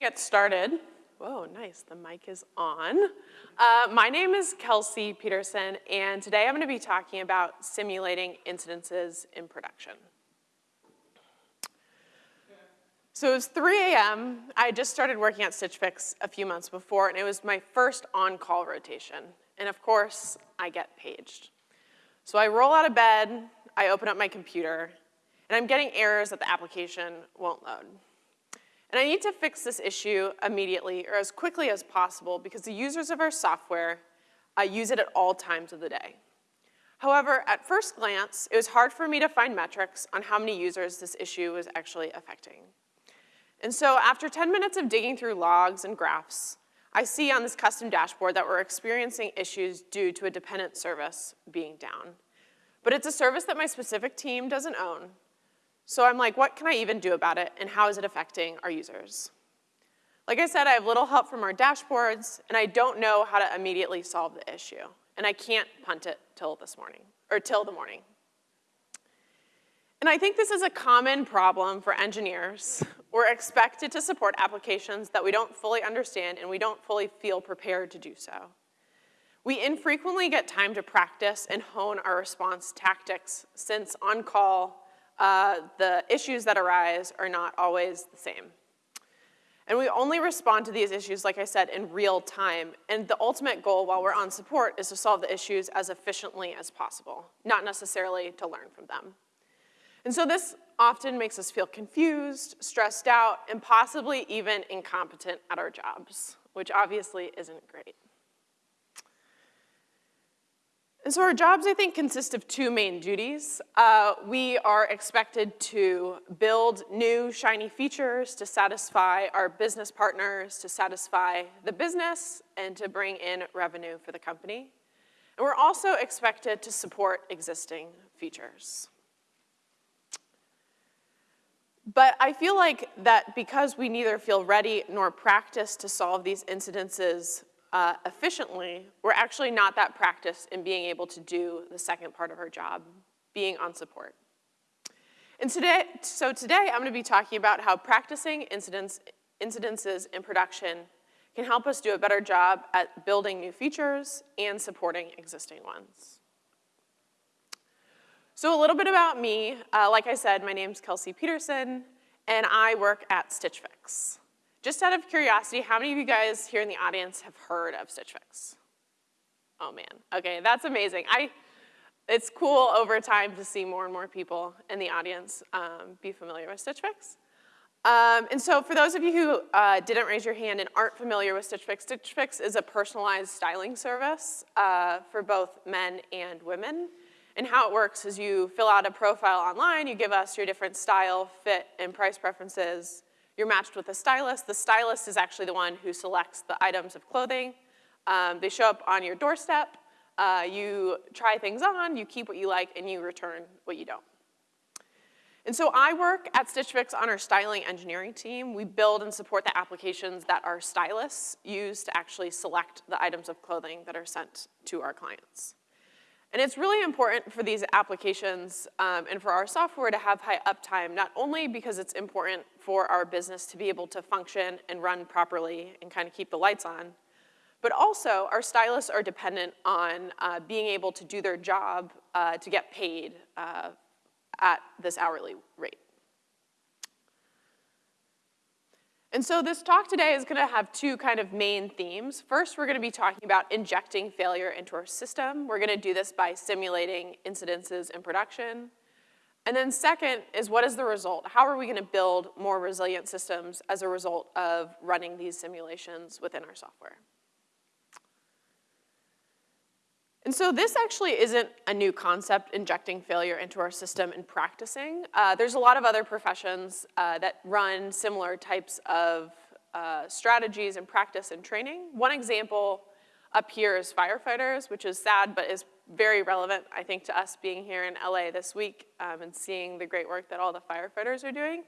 Get started. Whoa, nice, the mic is on. Uh, my name is Kelsey Peterson, and today I'm gonna be talking about simulating incidences in production. So it was 3 a.m. I had just started working at Stitch Fix a few months before, and it was my first on-call rotation. And of course, I get paged. So I roll out of bed, I open up my computer, and I'm getting errors that the application won't load. And I need to fix this issue immediately or as quickly as possible because the users of our software uh, use it at all times of the day. However, at first glance, it was hard for me to find metrics on how many users this issue was actually affecting. And so after 10 minutes of digging through logs and graphs, I see on this custom dashboard that we're experiencing issues due to a dependent service being down. But it's a service that my specific team doesn't own, so I'm like, what can I even do about it, and how is it affecting our users? Like I said, I have little help from our dashboards, and I don't know how to immediately solve the issue. And I can't punt it till this morning, or till the morning. And I think this is a common problem for engineers. We're expected to support applications that we don't fully understand and we don't fully feel prepared to do so. We infrequently get time to practice and hone our response tactics since on-call uh, the issues that arise are not always the same. And we only respond to these issues, like I said, in real time. And the ultimate goal while we're on support is to solve the issues as efficiently as possible, not necessarily to learn from them. And so this often makes us feel confused, stressed out, and possibly even incompetent at our jobs, which obviously isn't great. And so our jobs, I think, consist of two main duties. Uh, we are expected to build new shiny features to satisfy our business partners, to satisfy the business, and to bring in revenue for the company. And we're also expected to support existing features. But I feel like that because we neither feel ready nor practiced to solve these incidences uh, efficiently, we're actually not that practiced in being able to do the second part of our job, being on support. And today, so today I'm gonna be talking about how practicing incidents, incidences in production can help us do a better job at building new features and supporting existing ones. So a little bit about me. Uh, like I said, my name's Kelsey Peterson, and I work at Stitch Fix. Just out of curiosity, how many of you guys here in the audience have heard of Stitch Fix? Oh man, okay, that's amazing. I, it's cool over time to see more and more people in the audience um, be familiar with Stitch Fix. Um, and so for those of you who uh, didn't raise your hand and aren't familiar with Stitch Fix, Stitch Fix is a personalized styling service uh, for both men and women. And how it works is you fill out a profile online, you give us your different style, fit, and price preferences, you're matched with a stylist. The stylist is actually the one who selects the items of clothing. Um, they show up on your doorstep. Uh, you try things on, you keep what you like, and you return what you don't. And so I work at Stitch Fix on our styling engineering team. We build and support the applications that our stylists use to actually select the items of clothing that are sent to our clients. And it's really important for these applications um, and for our software to have high uptime, not only because it's important for our business to be able to function and run properly and kind of keep the lights on, but also our stylists are dependent on uh, being able to do their job uh, to get paid uh, at this hourly rate. And so this talk today is gonna have two kind of main themes. First, we're gonna be talking about injecting failure into our system. We're gonna do this by simulating incidences in production. And then second is what is the result? How are we gonna build more resilient systems as a result of running these simulations within our software? And so this actually isn't a new concept, injecting failure into our system and practicing. Uh, there's a lot of other professions uh, that run similar types of uh, strategies and practice and training. One example up here is firefighters, which is sad, but is very relevant, I think, to us being here in LA this week um, and seeing the great work that all the firefighters are doing.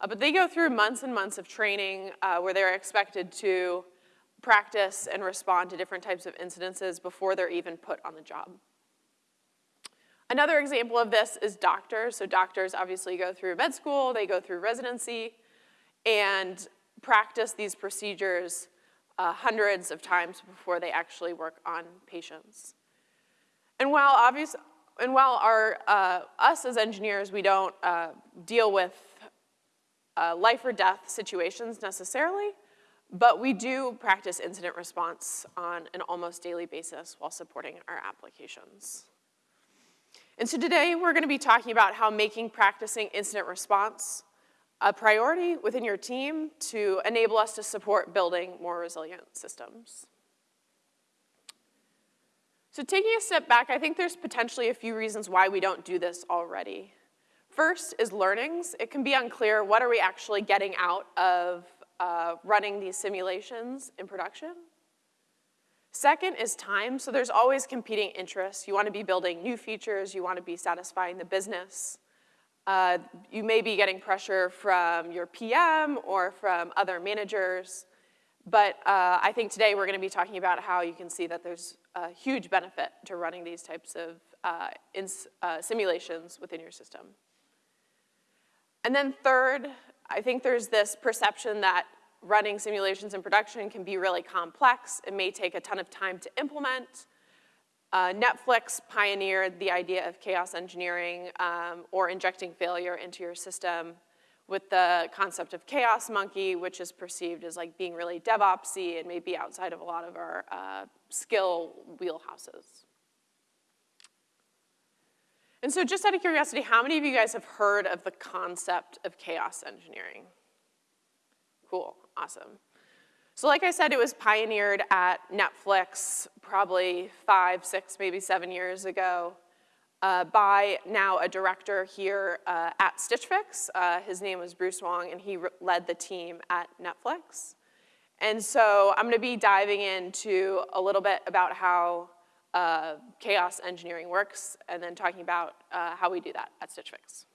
Uh, but they go through months and months of training uh, where they're expected to practice and respond to different types of incidences before they're even put on the job. Another example of this is doctors. So doctors obviously go through med school, they go through residency, and practice these procedures uh, hundreds of times before they actually work on patients. And while obvious, and while our, uh, us as engineers, we don't uh, deal with uh, life or death situations necessarily, but we do practice incident response on an almost daily basis while supporting our applications. And so today we're gonna be talking about how making practicing incident response a priority within your team to enable us to support building more resilient systems. So taking a step back, I think there's potentially a few reasons why we don't do this already. First is learnings. It can be unclear what are we actually getting out of running these simulations in production. Second is time, so there's always competing interests. You wanna be building new features, you wanna be satisfying the business. Uh, you may be getting pressure from your PM or from other managers. But uh, I think today we're going to be talking about how you can see that there's a huge benefit to running these types of uh, uh, simulations within your system. And then third, I think there's this perception that running simulations in production can be really complex. It may take a ton of time to implement. Uh, Netflix pioneered the idea of chaos engineering um, or injecting failure into your system with the concept of chaos monkey, which is perceived as like being really DevOpsy and maybe outside of a lot of our uh, skill wheelhouses. And so just out of curiosity, how many of you guys have heard of the concept of chaos engineering? Cool, awesome. So like I said, it was pioneered at Netflix probably five, six, maybe seven years ago uh, by now a director here uh, at Stitch Fix. Uh, his name was Bruce Wong, and he led the team at Netflix. And so I'm gonna be diving into a little bit about how uh, chaos engineering works, and then talking about uh, how we do that at Stitch Fix.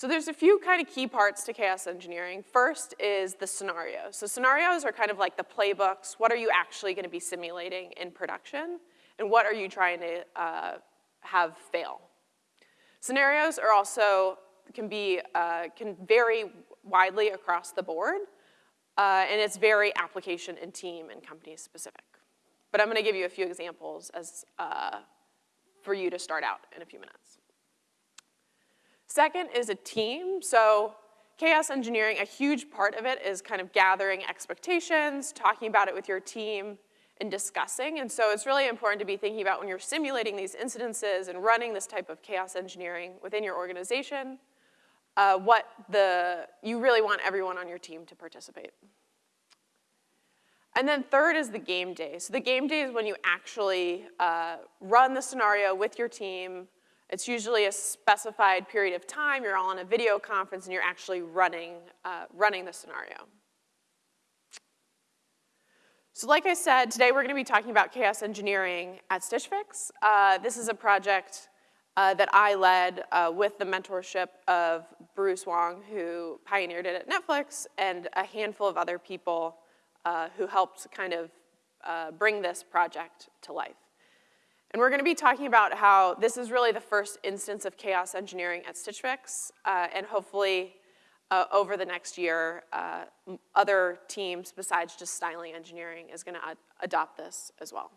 So there's a few kind of key parts to chaos engineering. First is the scenario. So scenarios are kind of like the playbooks. What are you actually gonna be simulating in production? And what are you trying to uh, have fail. Scenarios are also, can be, uh, can vary widely across the board, uh, and it's very application and team and company specific. But I'm gonna give you a few examples as, uh, for you to start out in a few minutes. Second is a team. So chaos engineering, a huge part of it is kind of gathering expectations, talking about it with your team, and discussing. And so it's really important to be thinking about when you're simulating these incidences and running this type of chaos engineering within your organization, uh, what the, you really want everyone on your team to participate. And then third is the game day. So the game day is when you actually uh, run the scenario with your team. It's usually a specified period of time. You're all on a video conference and you're actually running, uh, running the scenario. So like I said, today we're gonna be talking about chaos engineering at Stitch Fix. Uh, this is a project uh, that I led uh, with the mentorship of Bruce Wong, who pioneered it at Netflix, and a handful of other people uh, who helped kind of uh, bring this project to life. And we're gonna be talking about how this is really the first instance of chaos engineering at Stitch Fix, uh, and hopefully uh, over the next year, uh, other teams besides just styling engineering is gonna ad adopt this as well.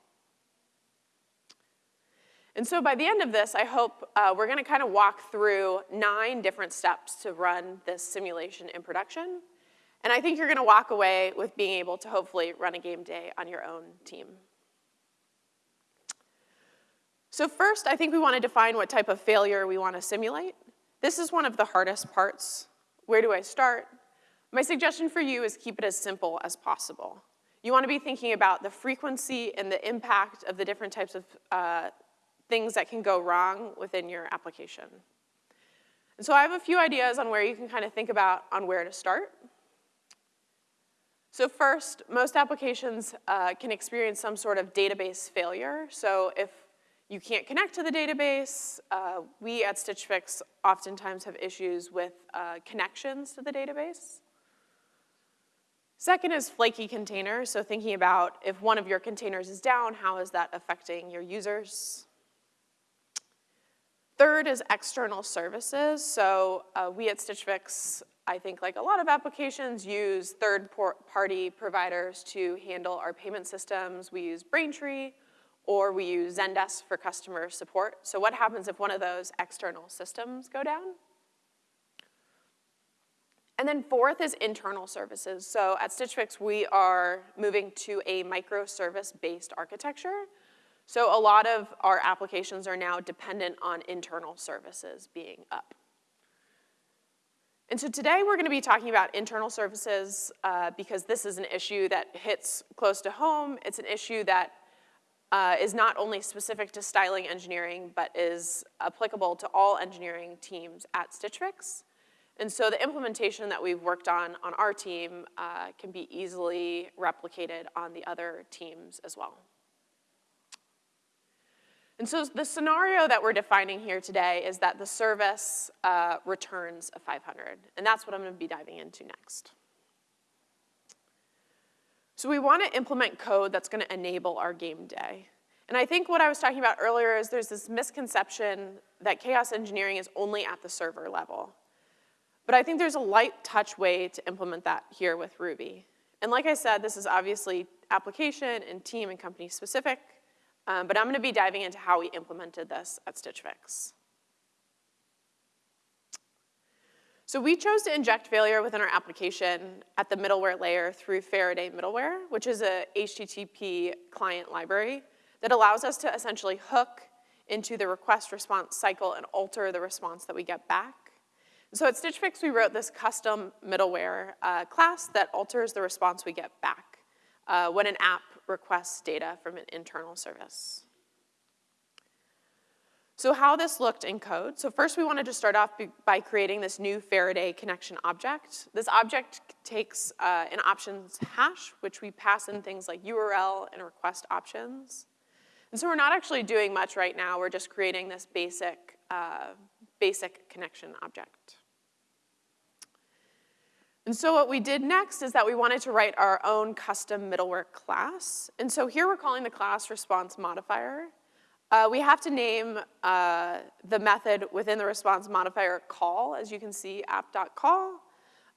And so by the end of this, I hope uh, we're gonna kind of walk through nine different steps to run this simulation in production. And I think you're gonna walk away with being able to hopefully run a game day on your own team. So first, I think we wanna define what type of failure we wanna simulate. This is one of the hardest parts where do I start? My suggestion for you is keep it as simple as possible. You wanna be thinking about the frequency and the impact of the different types of uh, things that can go wrong within your application. And so I have a few ideas on where you can kind of think about on where to start. So first, most applications uh, can experience some sort of database failure. So if you can't connect to the database. Uh, we at Stitch Fix oftentimes have issues with uh, connections to the database. Second is flaky containers, so thinking about if one of your containers is down, how is that affecting your users? Third is external services. So uh, we at Stitch Fix, I think like a lot of applications, use third-party providers to handle our payment systems. We use Braintree, or we use Zendesk for customer support. So what happens if one of those external systems go down? And then fourth is internal services. So at Stitch Fix, we are moving to a microservice-based architecture. So a lot of our applications are now dependent on internal services being up. And so today we're gonna be talking about internal services uh, because this is an issue that hits close to home. It's an issue that uh, is not only specific to styling engineering, but is applicable to all engineering teams at Stitch Fix. And so the implementation that we've worked on on our team uh, can be easily replicated on the other teams as well. And so the scenario that we're defining here today is that the service uh, returns a 500, and that's what I'm gonna be diving into next. So we wanna implement code that's gonna enable our game day. And I think what I was talking about earlier is there's this misconception that chaos engineering is only at the server level. But I think there's a light touch way to implement that here with Ruby. And like I said, this is obviously application and team and company specific, um, but I'm gonna be diving into how we implemented this at Stitch Fix. So we chose to inject failure within our application at the middleware layer through Faraday middleware, which is a HTTP client library that allows us to essentially hook into the request response cycle and alter the response that we get back. So at Stitch Fix, we wrote this custom middleware uh, class that alters the response we get back uh, when an app requests data from an internal service. So how this looked in code. So first we wanted to start off by creating this new Faraday connection object. This object takes uh, an options hash, which we pass in things like URL and request options. And so we're not actually doing much right now. We're just creating this basic, uh, basic connection object. And so what we did next is that we wanted to write our own custom middleware class. And so here we're calling the class response modifier. Uh, we have to name uh, the method within the response modifier call, as you can see, app.call,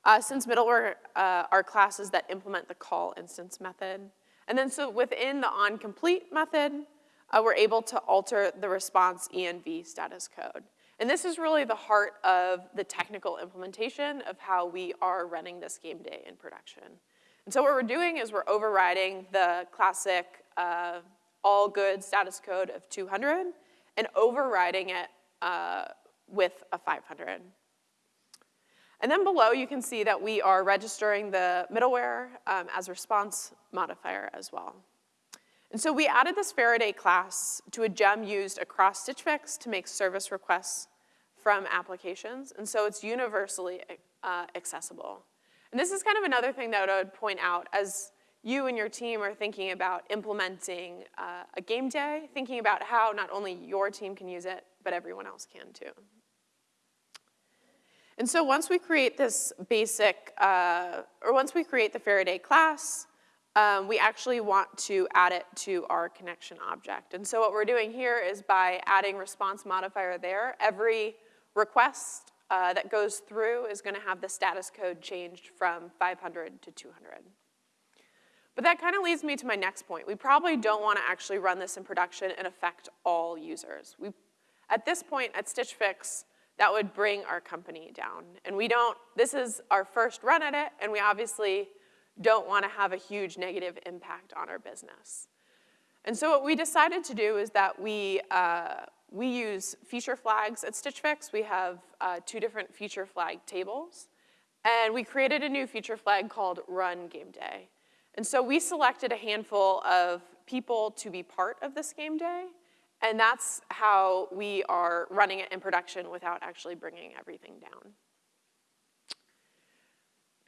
uh, since middleware uh, are classes that implement the call instance method. And then so within the onComplete method, uh, we're able to alter the response env status code. And this is really the heart of the technical implementation of how we are running this game day in production. And so what we're doing is we're overriding the classic uh, all good status code of 200 and overriding it uh, with a 500. And then below you can see that we are registering the middleware um, as response modifier as well. And so we added this Faraday class to a gem used across Stitch Fix to make service requests from applications, and so it's universally uh, accessible. And this is kind of another thing that I would point out as you and your team are thinking about implementing uh, a game day, thinking about how not only your team can use it, but everyone else can too. And so once we create this basic, uh, or once we create the Faraday class, um, we actually want to add it to our connection object. And so what we're doing here is by adding response modifier there, every request uh, that goes through is gonna have the status code changed from 500 to 200. But that kind of leads me to my next point. We probably don't wanna actually run this in production and affect all users. We, at this point at Stitch Fix, that would bring our company down. And we don't, this is our first run at it, and we obviously don't want to have a huge negative impact on our business. And so what we decided to do is that we, uh, we use feature flags at Stitch Fix. We have uh, two different feature flag tables. And we created a new feature flag called Run Game Day. And so we selected a handful of people to be part of this game day. And that's how we are running it in production without actually bringing everything down.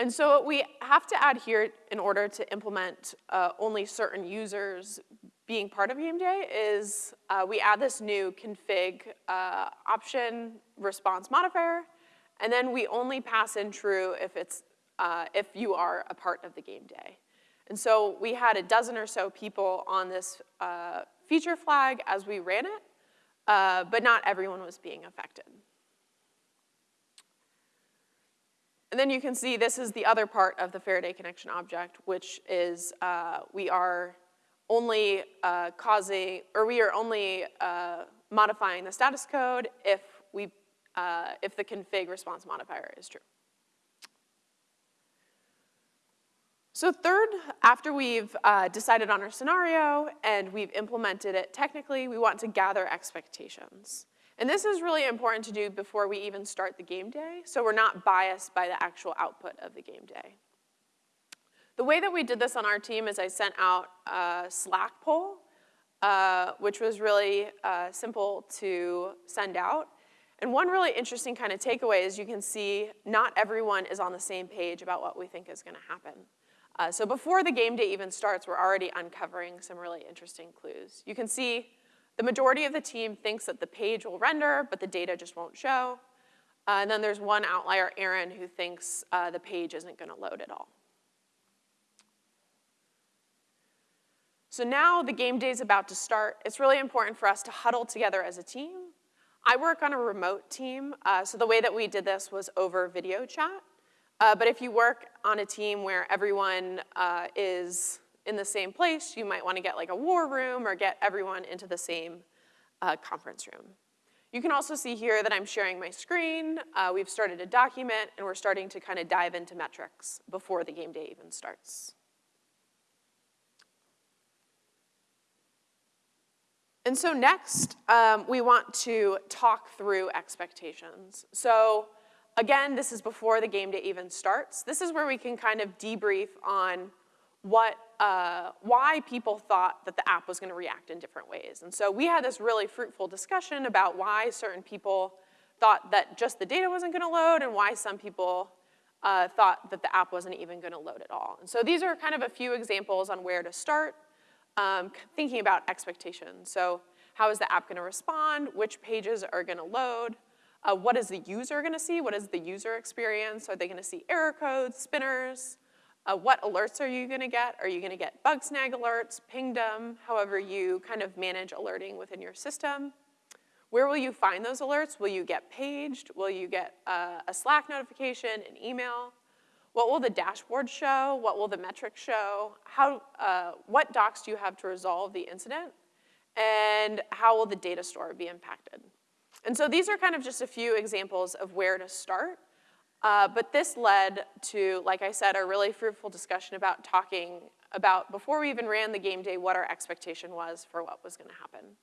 And so what we have to add here in order to implement uh, only certain users being part of Game Day is uh, we add this new config uh, option response modifier, and then we only pass in true if, it's, uh, if you are a part of the game day. And so we had a dozen or so people on this uh, feature flag as we ran it, uh, but not everyone was being affected. And then you can see this is the other part of the Faraday connection object, which is uh, we are only uh, causing, or we are only uh, modifying the status code if we, uh, if the config response modifier is true. So third, after we've uh, decided on our scenario and we've implemented it technically, we want to gather expectations. And this is really important to do before we even start the game day, so we're not biased by the actual output of the game day. The way that we did this on our team is I sent out a Slack poll, uh, which was really uh, simple to send out. And one really interesting kind of takeaway is you can see not everyone is on the same page about what we think is gonna happen. Uh, so before the game day even starts, we're already uncovering some really interesting clues. You can see the majority of the team thinks that the page will render, but the data just won't show. Uh, and then there's one outlier, Aaron, who thinks uh, the page isn't gonna load at all. So now the game day is about to start. It's really important for us to huddle together as a team. I work on a remote team, uh, so the way that we did this was over video chat. Uh, but if you work on a team where everyone uh, is in the same place, you might wanna get like a war room or get everyone into the same uh, conference room. You can also see here that I'm sharing my screen. Uh, we've started a document and we're starting to kind of dive into metrics before the game day even starts. And so next, um, we want to talk through expectations. So Again, this is before the game day even starts. This is where we can kind of debrief on what, uh, why people thought that the app was gonna react in different ways. And so we had this really fruitful discussion about why certain people thought that just the data wasn't gonna load and why some people uh, thought that the app wasn't even gonna load at all. And so these are kind of a few examples on where to start um, thinking about expectations. So how is the app gonna respond? Which pages are gonna load? Uh, what is the user gonna see? What is the user experience? Are they gonna see error codes, spinners? Uh, what alerts are you gonna get? Are you gonna get Bugsnag alerts, pingdom, however you kind of manage alerting within your system? Where will you find those alerts? Will you get paged? Will you get uh, a Slack notification, an email? What will the dashboard show? What will the metrics show? How, uh, what docs do you have to resolve the incident? And how will the data store be impacted? And so these are kind of just a few examples of where to start. Uh, but this led to, like I said, a really fruitful discussion about talking about, before we even ran the game day, what our expectation was for what was gonna happen.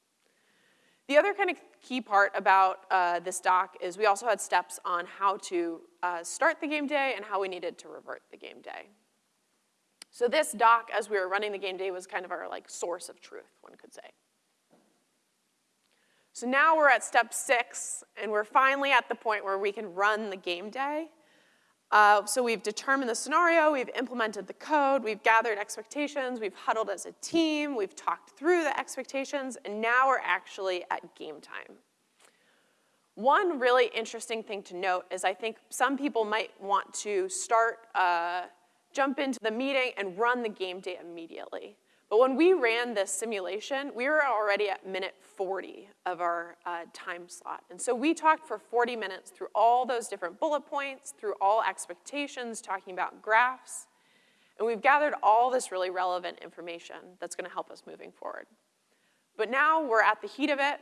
The other kind of key part about uh, this doc is we also had steps on how to uh, start the game day and how we needed to revert the game day. So this doc, as we were running the game day, was kind of our like source of truth, one could say. So now we're at step six, and we're finally at the point where we can run the game day. Uh, so we've determined the scenario, we've implemented the code, we've gathered expectations, we've huddled as a team, we've talked through the expectations, and now we're actually at game time. One really interesting thing to note is I think some people might want to start, uh, jump into the meeting and run the game day immediately. But when we ran this simulation, we were already at minute 40 of our uh, time slot. And so we talked for 40 minutes through all those different bullet points, through all expectations, talking about graphs. And we've gathered all this really relevant information that's gonna help us moving forward. But now we're at the heat of it.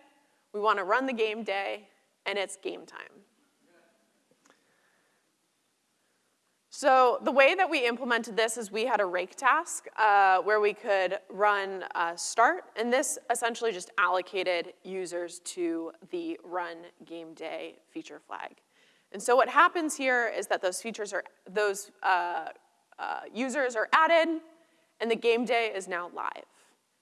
We wanna run the game day, and it's game time. So the way that we implemented this is we had a rake task uh, where we could run start, and this essentially just allocated users to the run game day feature flag. And so what happens here is that those features are, those uh, uh, users are added, and the game day is now live.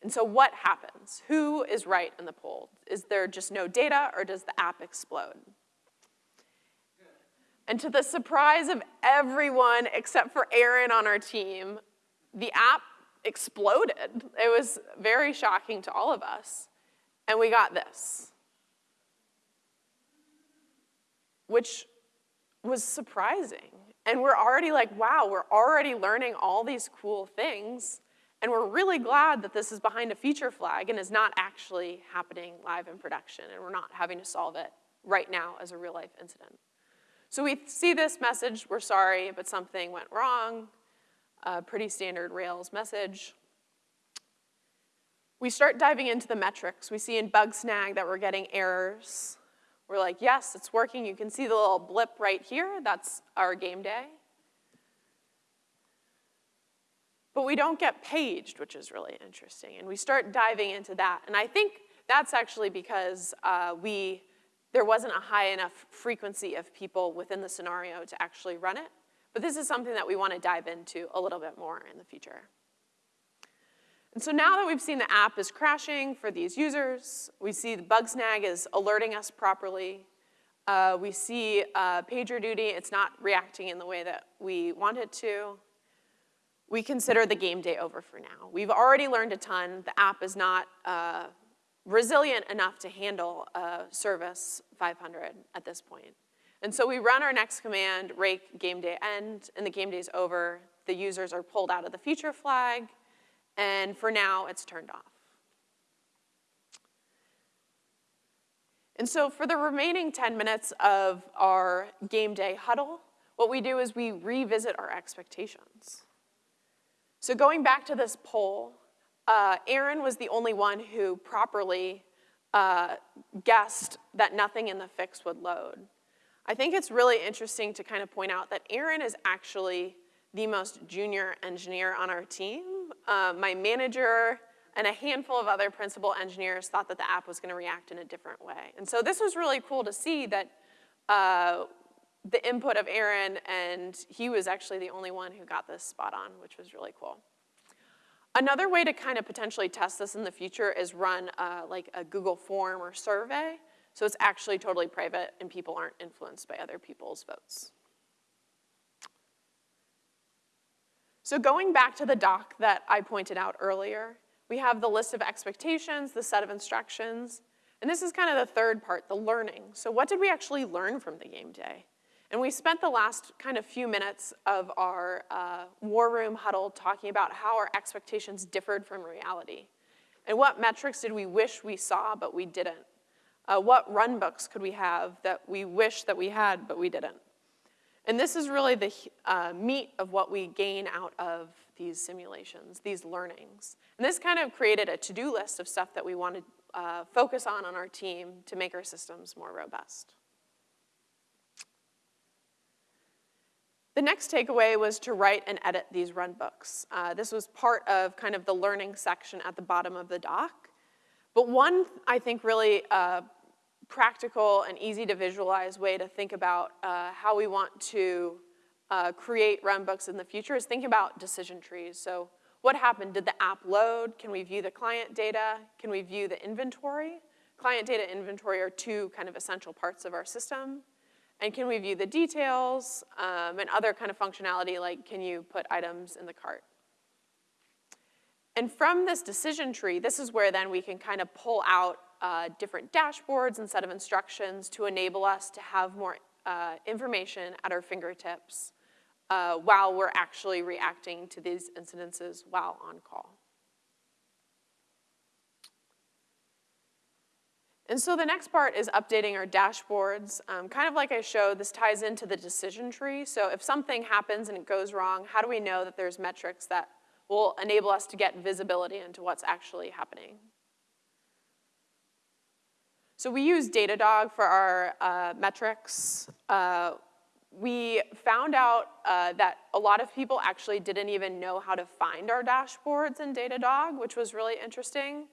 And so what happens? Who is right in the poll? Is there just no data, or does the app explode? And to the surprise of everyone except for Aaron on our team, the app exploded. It was very shocking to all of us. And we got this, which was surprising. And we're already like, wow, we're already learning all these cool things. And we're really glad that this is behind a feature flag and is not actually happening live in production, and we're not having to solve it right now as a real life incident. So we see this message, we're sorry, but something went wrong, a pretty standard Rails message. We start diving into the metrics. We see in Bugsnag that we're getting errors. We're like, yes, it's working. You can see the little blip right here. That's our game day. But we don't get paged, which is really interesting. And we start diving into that. And I think that's actually because uh, we, there wasn't a high enough frequency of people within the scenario to actually run it. But this is something that we want to dive into a little bit more in the future. And so now that we've seen the app is crashing for these users, we see the Bugsnag is alerting us properly, uh, we see uh, PagerDuty, it's not reacting in the way that we want it to, we consider the game day over for now. We've already learned a ton. The app is not uh, resilient enough to handle a service 500 at this point. And so we run our next command, rake game day end, and the game day is over. The users are pulled out of the feature flag, and for now, it's turned off. And so for the remaining 10 minutes of our game day huddle, what we do is we revisit our expectations. So going back to this poll, uh, Aaron was the only one who properly uh, guessed that nothing in the fix would load. I think it's really interesting to kind of point out that Aaron is actually the most junior engineer on our team. Uh, my manager and a handful of other principal engineers thought that the app was gonna react in a different way. And so this was really cool to see that uh, the input of Aaron, and he was actually the only one who got this spot on, which was really cool. Another way to kind of potentially test this in the future is run like a Google form or survey. So it's actually totally private and people aren't influenced by other people's votes. So going back to the doc that I pointed out earlier, we have the list of expectations, the set of instructions, and this is kind of the third part, the learning. So what did we actually learn from the game day? And we spent the last kind of few minutes of our uh, war room huddle talking about how our expectations differed from reality. And what metrics did we wish we saw but we didn't? Uh, what runbooks could we have that we wish that we had but we didn't? And this is really the uh, meat of what we gain out of these simulations, these learnings. And this kind of created a to-do list of stuff that we want to uh, focus on on our team to make our systems more robust. The next takeaway was to write and edit these runbooks. Uh, this was part of kind of the learning section at the bottom of the doc. But one, I think, really uh, practical and easy to visualize way to think about uh, how we want to uh, create runbooks in the future is thinking about decision trees. So what happened? Did the app load? Can we view the client data? Can we view the inventory? Client data inventory are two kind of essential parts of our system. And can we view the details um, and other kind of functionality like can you put items in the cart? And from this decision tree, this is where then we can kind of pull out uh, different dashboards and set of instructions to enable us to have more uh, information at our fingertips uh, while we're actually reacting to these incidences while on call. And so the next part is updating our dashboards. Um, kind of like I showed, this ties into the decision tree. So if something happens and it goes wrong, how do we know that there's metrics that will enable us to get visibility into what's actually happening? So we use Datadog for our uh, metrics. Uh, we found out uh, that a lot of people actually didn't even know how to find our dashboards in Datadog, which was really interesting.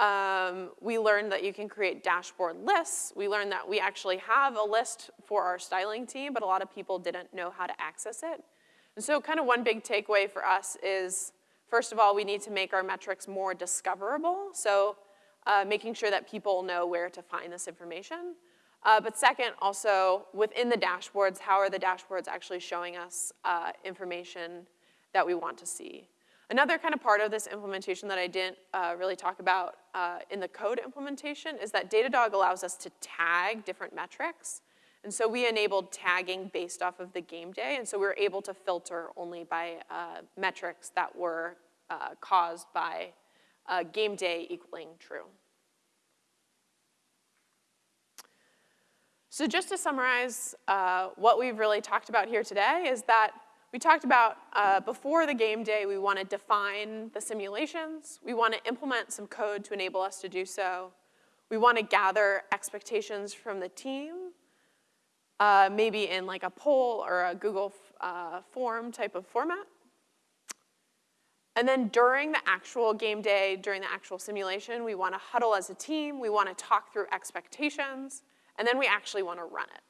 Um, we learned that you can create dashboard lists. We learned that we actually have a list for our styling team, but a lot of people didn't know how to access it. And so kind of one big takeaway for us is, first of all, we need to make our metrics more discoverable. So uh, making sure that people know where to find this information. Uh, but second, also within the dashboards, how are the dashboards actually showing us uh, information that we want to see? Another kind of part of this implementation that I didn't uh, really talk about uh, in the code implementation is that Datadog allows us to tag different metrics. And so we enabled tagging based off of the game day, and so we were able to filter only by uh, metrics that were uh, caused by uh, game day equaling true. So just to summarize, uh, what we've really talked about here today is that we talked about uh, before the game day, we want to define the simulations. We want to implement some code to enable us to do so. We want to gather expectations from the team, uh, maybe in like a poll or a Google uh, form type of format. And then during the actual game day, during the actual simulation, we want to huddle as a team. We want to talk through expectations. And then we actually want to run it.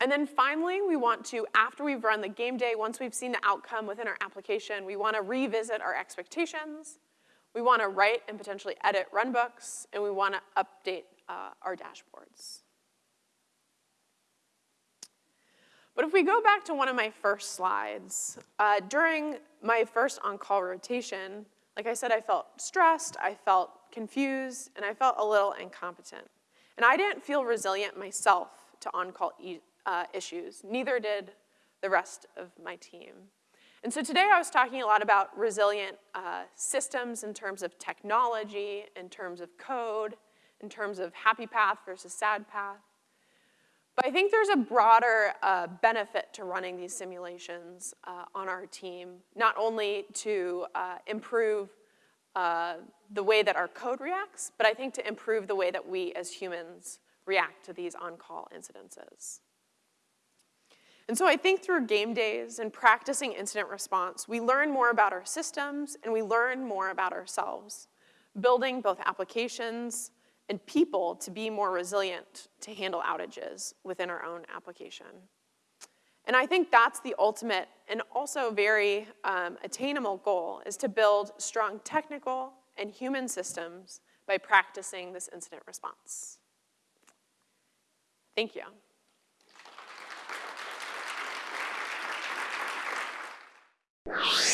And then finally, we want to, after we've run the game day, once we've seen the outcome within our application, we want to revisit our expectations. We want to write and potentially edit runbooks, and we want to update uh, our dashboards. But if we go back to one of my first slides, uh, during my first on-call rotation, like I said, I felt stressed, I felt confused, and I felt a little incompetent. And I didn't feel resilient myself to on-call uh, issues. Neither did the rest of my team. And so today I was talking a lot about resilient uh, systems in terms of technology, in terms of code, in terms of happy path versus sad path. But I think there's a broader uh, benefit to running these simulations uh, on our team, not only to uh, improve uh, the way that our code reacts, but I think to improve the way that we as humans react to these on-call incidences. And so I think through game days and practicing incident response, we learn more about our systems and we learn more about ourselves, building both applications and people to be more resilient to handle outages within our own application. And I think that's the ultimate and also very um, attainable goal is to build strong technical and human systems by practicing this incident response. Thank you. you